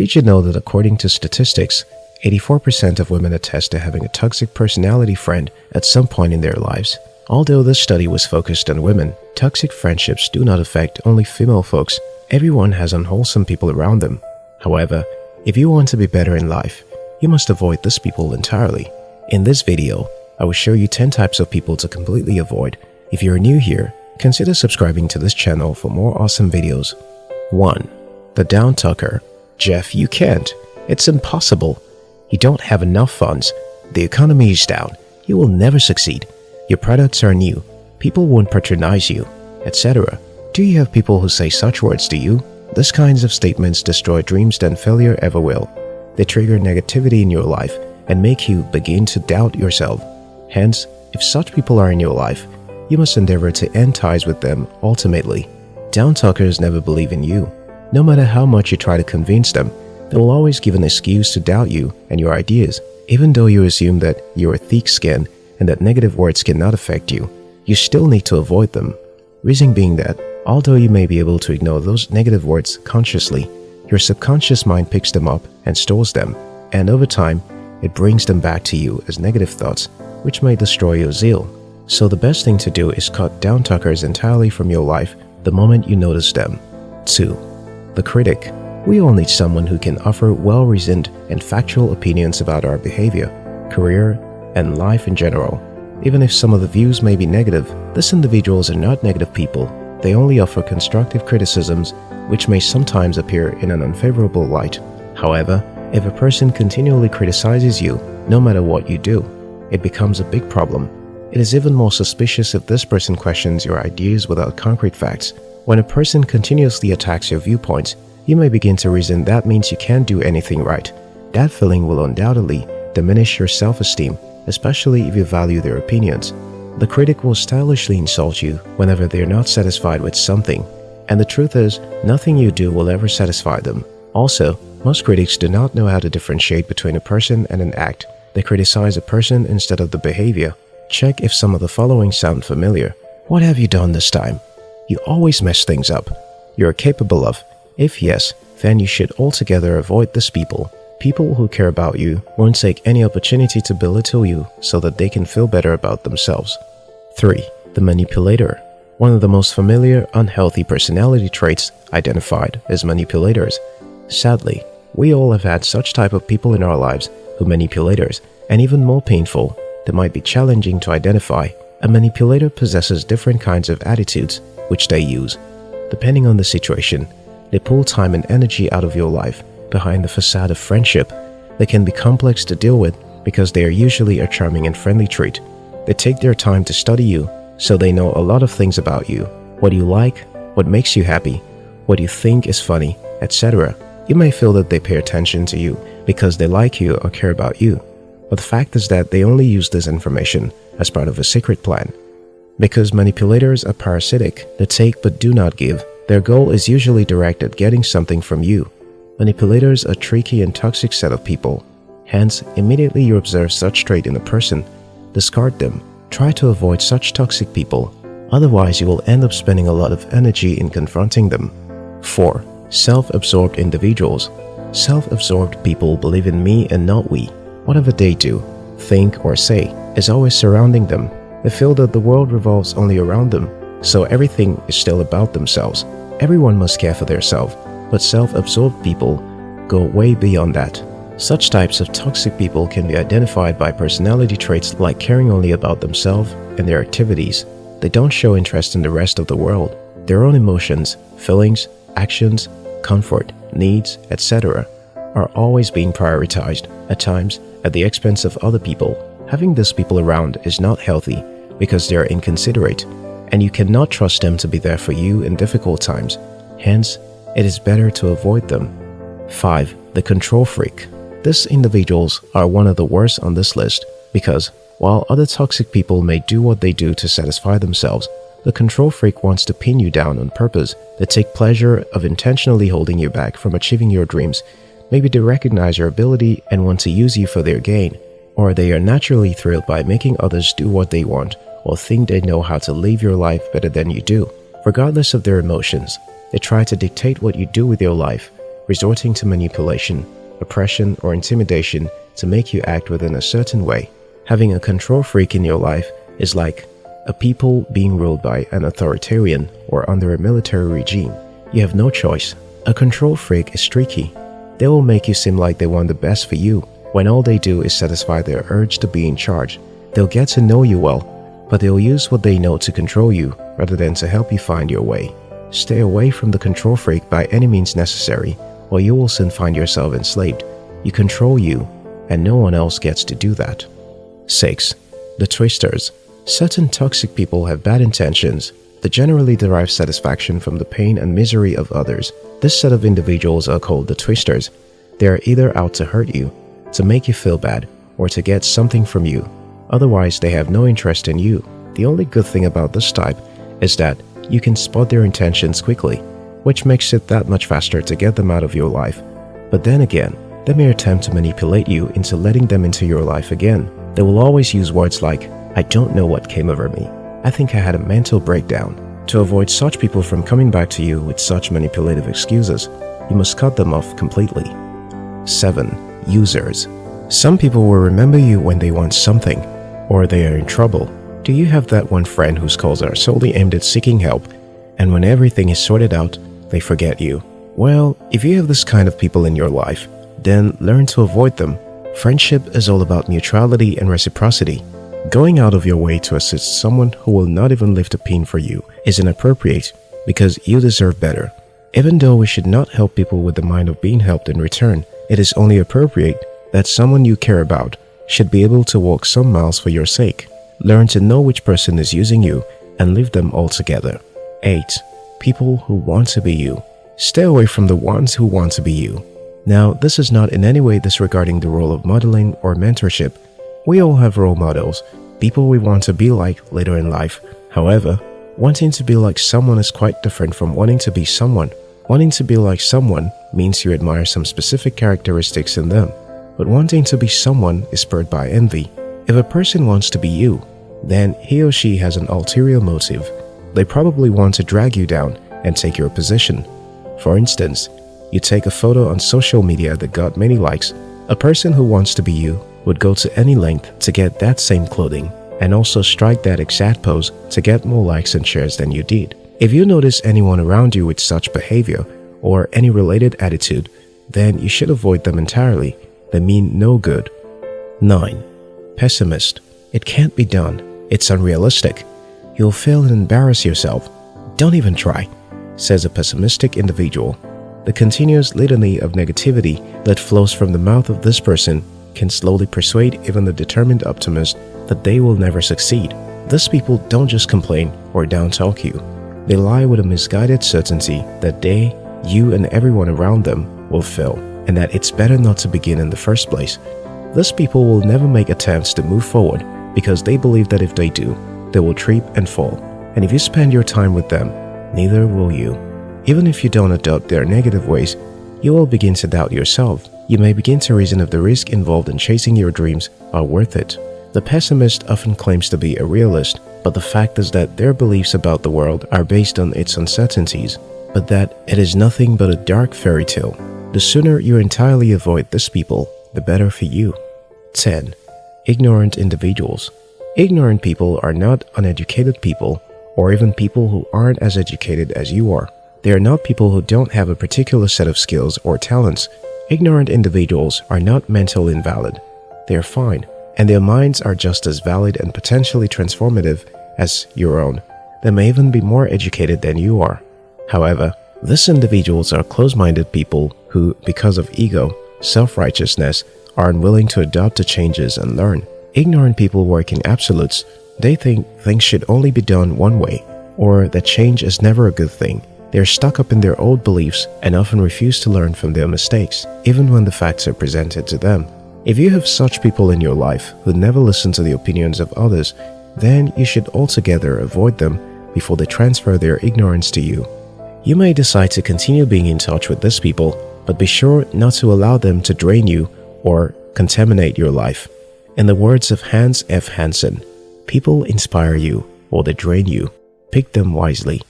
Did you know that according to statistics, 84% of women attest to having a toxic personality friend at some point in their lives? Although this study was focused on women, toxic friendships do not affect only female folks. Everyone has unwholesome people around them. However, if you want to be better in life, you must avoid these people entirely. In this video, I will show you 10 types of people to completely avoid. If you're new here, consider subscribing to this channel for more awesome videos. 1. The Down Talker Jeff, you can't. It's impossible. You don't have enough funds. The economy is down. You will never succeed. Your products are new. People won't patronize you, etc. Do you have people who say such words to you? These kinds of statements destroy dreams than failure ever will. They trigger negativity in your life and make you begin to doubt yourself. Hence, if such people are in your life, you must endeavor to end ties with them ultimately. Down talkers never believe in you. No matter how much you try to convince them, they will always give an excuse to doubt you and your ideas. Even though you assume that you are thick-skinned and that negative words cannot affect you, you still need to avoid them. Reason being that, although you may be able to ignore those negative words consciously, your subconscious mind picks them up and stores them, and over time, it brings them back to you as negative thoughts, which may destroy your zeal. So the best thing to do is cut down talkers entirely from your life the moment you notice them. 2 the critic. We all need someone who can offer well-reasoned and factual opinions about our behavior, career, and life in general. Even if some of the views may be negative, these individuals are not negative people. They only offer constructive criticisms which may sometimes appear in an unfavorable light. However, if a person continually criticizes you, no matter what you do, it becomes a big problem. It is even more suspicious if this person questions your ideas without concrete facts when a person continuously attacks your viewpoints, you may begin to reason that means you can't do anything right. That feeling will undoubtedly diminish your self-esteem, especially if you value their opinions. The critic will stylishly insult you whenever they are not satisfied with something. And the truth is, nothing you do will ever satisfy them. Also, most critics do not know how to differentiate between a person and an act. They criticize a person instead of the behavior. Check if some of the following sound familiar. What have you done this time? You always mess things up. You're capable of. If yes, then you should altogether avoid these people. People who care about you won't take any opportunity to belittle you so that they can feel better about themselves. 3. The Manipulator One of the most familiar unhealthy personality traits identified is manipulators. Sadly, we all have had such type of people in our lives who manipulators, and even more painful, they might be challenging to identify. A manipulator possesses different kinds of attitudes which they use. Depending on the situation, they pull time and energy out of your life behind the facade of friendship. They can be complex to deal with because they are usually a charming and friendly treat. They take their time to study you, so they know a lot of things about you, what you like, what makes you happy, what you think is funny, etc. You may feel that they pay attention to you because they like you or care about you, but the fact is that they only use this information as part of a secret plan because manipulators are parasitic, they take but do not give. Their goal is usually directed at getting something from you. Manipulators are tricky and toxic set of people. Hence, immediately you observe such trait in a person, discard them. Try to avoid such toxic people. Otherwise, you will end up spending a lot of energy in confronting them. 4. Self-absorbed individuals Self-absorbed people believe in me and not we. Whatever they do, think or say is always surrounding them they feel that the world revolves only around them, so everything is still about themselves. Everyone must care for themselves, but self-absorbed people go way beyond that. Such types of toxic people can be identified by personality traits like caring only about themselves and their activities. They don't show interest in the rest of the world. Their own emotions, feelings, actions, comfort, needs, etc. are always being prioritized, at times at the expense of other people. Having these people around is not healthy because they are inconsiderate and you cannot trust them to be there for you in difficult times. Hence, it is better to avoid them. 5. The control freak. These individuals are one of the worst on this list because while other toxic people may do what they do to satisfy themselves, the control freak wants to pin you down on purpose. They take pleasure of intentionally holding you back from achieving your dreams. Maybe they recognize your ability and want to use you for their gain or they are naturally thrilled by making others do what they want or think they know how to live your life better than you do. Regardless of their emotions, they try to dictate what you do with your life, resorting to manipulation, oppression, or intimidation to make you act within a certain way. Having a control freak in your life is like a people being ruled by an authoritarian or under a military regime. You have no choice. A control freak is streaky. They will make you seem like they want the best for you when all they do is satisfy their urge to be in charge. They'll get to know you well, but they'll use what they know to control you rather than to help you find your way. Stay away from the control freak by any means necessary, or you will soon find yourself enslaved. You control you, and no one else gets to do that. 6. The Twisters Certain toxic people have bad intentions. They generally derive satisfaction from the pain and misery of others. This set of individuals are called the Twisters. They are either out to hurt you, to make you feel bad, or to get something from you. Otherwise, they have no interest in you. The only good thing about this type is that you can spot their intentions quickly, which makes it that much faster to get them out of your life. But then again, they may attempt to manipulate you into letting them into your life again. They will always use words like, I don't know what came over me. I think I had a mental breakdown. To avoid such people from coming back to you with such manipulative excuses, you must cut them off completely. 7. Users Some people will remember you when they want something, or they are in trouble, do you have that one friend whose calls are solely aimed at seeking help, and when everything is sorted out, they forget you? Well, if you have this kind of people in your life, then learn to avoid them. Friendship is all about neutrality and reciprocity. Going out of your way to assist someone who will not even lift a pin for you is inappropriate because you deserve better. Even though we should not help people with the mind of being helped in return, it is only appropriate that someone you care about should be able to walk some miles for your sake. Learn to know which person is using you and leave them altogether. 8. People who want to be you. Stay away from the ones who want to be you. Now, this is not in any way disregarding the role of modeling or mentorship. We all have role models, people we want to be like later in life. However, wanting to be like someone is quite different from wanting to be someone. Wanting to be like someone means you admire some specific characteristics in them, but wanting to be someone is spurred by envy. If a person wants to be you, then he or she has an ulterior motive. They probably want to drag you down and take your position. For instance, you take a photo on social media that got many likes, a person who wants to be you would go to any length to get that same clothing and also strike that exact pose to get more likes and shares than you did. If you notice anyone around you with such behavior or any related attitude, then you should avoid them entirely. They mean no good. 9. Pessimist it can't be done. It's unrealistic. You'll fail and embarrass yourself. Don't even try, says a pessimistic individual. The continuous litany of negativity that flows from the mouth of this person can slowly persuade even the determined optimist that they will never succeed. These people don't just complain or downtalk you. They lie with a misguided certainty that they, you and everyone around them will fail and that it's better not to begin in the first place. Thus people will never make attempts to move forward because they believe that if they do, they will trip and fall. And if you spend your time with them, neither will you. Even if you don't adopt their negative ways, you will begin to doubt yourself. You may begin to reason if the risk involved in chasing your dreams are worth it. The pessimist often claims to be a realist, but the fact is that their beliefs about the world are based on its uncertainties, but that it is nothing but a dark fairy tale. The sooner you entirely avoid this people, the better for you. 10 ignorant individuals. Ignorant people are not uneducated people or even people who aren't as educated as you are. They are not people who don't have a particular set of skills or talents. Ignorant individuals are not mentally invalid. They are fine, and their minds are just as valid and potentially transformative as your own. They may even be more educated than you are. However, these individuals are close-minded people who, because of ego, self-righteousness, are unwilling to adopt the changes and learn. Ignorant people work in absolutes. They think things should only be done one way, or that change is never a good thing. They are stuck up in their old beliefs and often refuse to learn from their mistakes, even when the facts are presented to them. If you have such people in your life who never listen to the opinions of others, then you should altogether avoid them before they transfer their ignorance to you. You may decide to continue being in touch with these people, but be sure not to allow them to drain you or contaminate your life. In the words of Hans F. Hansen, people inspire you or they drain you. Pick them wisely.